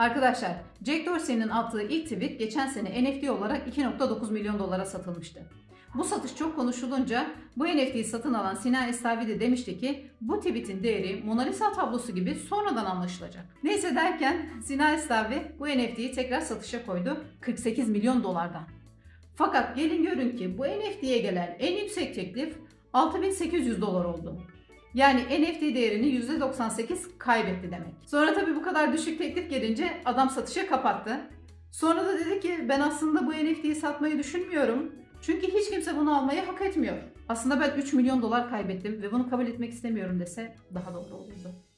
Arkadaşlar Jack Dorsey'nin attığı ilk tweet geçen sene NFT olarak 2.9 milyon dolara satılmıştı. Bu satış çok konuşulunca bu NFT'yi satın alan Sinan Estavi de demişti ki bu tweetin değeri Mona Lisa tablosu gibi sonradan anlaşılacak. Neyse derken Sinan Estavi bu NFT'yi tekrar satışa koydu 48 milyon dolardan. Fakat gelin görün ki bu NFT'ye gelen en yüksek teklif 6800 dolar oldu. Yani NFT değerini %98 kaybetti demek. Sonra tabii bu kadar düşük teklif gelince adam satışa kapattı. Sonra da dedi ki ben aslında bu NFT'yi satmayı düşünmüyorum. Çünkü hiç kimse bunu almayı hak etmiyor. Aslında ben 3 milyon dolar kaybettim ve bunu kabul etmek istemiyorum dese daha doğru olurdu.